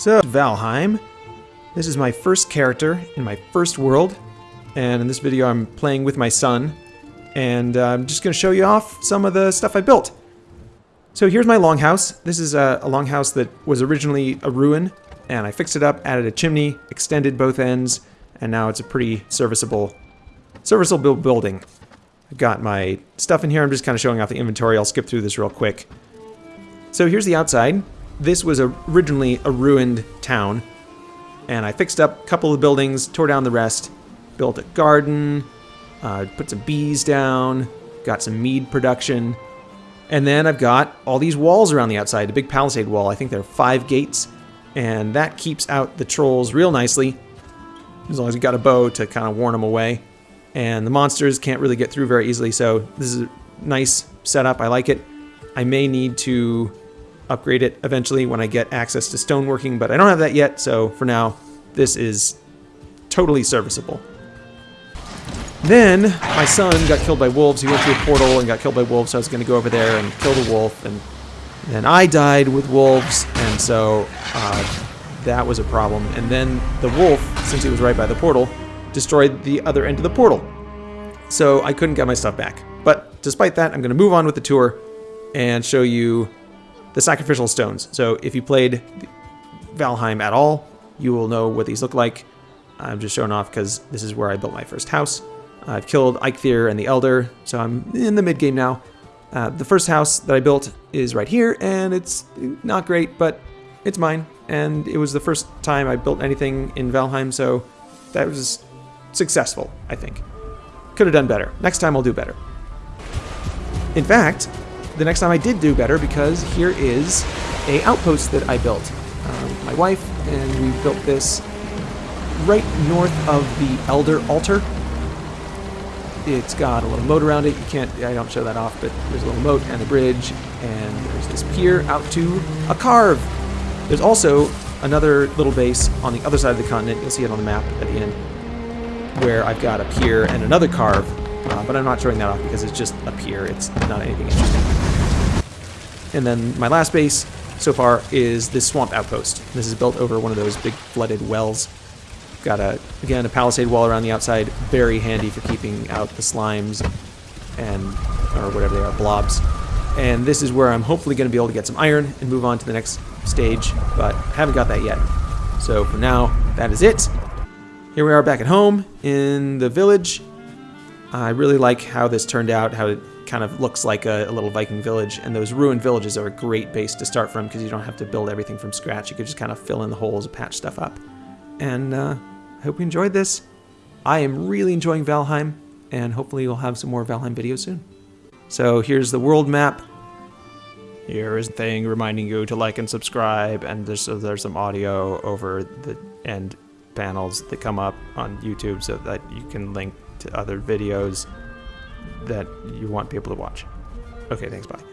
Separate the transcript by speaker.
Speaker 1: So, Valheim. This is my first character in my first world. And in this video, I'm playing with my son. And uh, I'm just going to show you off some of the stuff I built. So here's my longhouse. This is a, a longhouse that was originally a ruin. And I fixed it up, added a chimney, extended both ends. And now it's a pretty serviceable, serviceable building. I've got my stuff in here. I'm just kind of showing off the inventory. I'll skip through this real quick. So here's the outside. This was originally a ruined town. And I fixed up a couple of buildings, tore down the rest, built a garden, uh, put some bees down, got some mead production. And then I've got all these walls around the outside, the big palisade wall. I think there are five gates. And that keeps out the trolls real nicely. As long as you've got a bow to kind of warn them away and the monsters can't really get through very easily, so this is a nice setup. I like it. I may need to upgrade it eventually when I get access to stoneworking, but I don't have that yet, so for now, this is totally serviceable. Then, my son got killed by wolves. He went through a portal and got killed by wolves, so I was going to go over there and kill the wolf, and then I died with wolves, and so uh, that was a problem. And then the wolf, since he was right by the portal, destroyed the other end of the portal. So I couldn't get my stuff back. But despite that, I'm going to move on with the tour and show you the sacrificial stones. So if you played Valheim at all, you will know what these look like. I'm just showing off because this is where I built my first house. I've killed Eikthyr and the Elder, so I'm in the mid-game now. Uh, the first house that I built is right here, and it's not great, but it's mine. And it was the first time I built anything in Valheim, so that was successful, I think. Could have done better. Next time I'll do better. In fact, the next time I did do better because here is a outpost that I built. Um, my wife and we built this right north of the Elder Altar. It's got a little moat around it. You can't, I don't show that off, but there's a little moat and a bridge, and there's this pier out to a karve. There's also another little base on the other side of the continent. You'll see it on the map at the end where I've got a pier and another karve, uh, but I'm not showing that off because it's just a pier. It's not anything interesting. And then my last base so far is this swamp outpost. This is built over one of those big flooded wells. Got a again a palisade wall around the outside, very handy for keeping out the slimes and or whatever they are, blobs. And this is where I'm hopefully going to be able to get some iron and move on to the next stage, but haven't got that yet. So for now, that is it. Here we are back at home in the village. I really like how this turned out, how it kind of looks like a, a, little Viking village, and those ruined villages are a great base to start from because you don't have to build everything from scratch. You could just kind of fill in the holes and patch stuff up. And uh, I hope you enjoyed this. I am really enjoying Valheim, and hopefully we'll have some more Valheim videos soon. So here's the world map. Here is the thing reminding you to like and subscribe, and there's, so there's some audio over the end panels that come up on YouTube so that you can link to other videos that you want people to watch. Okay, thanks, bye.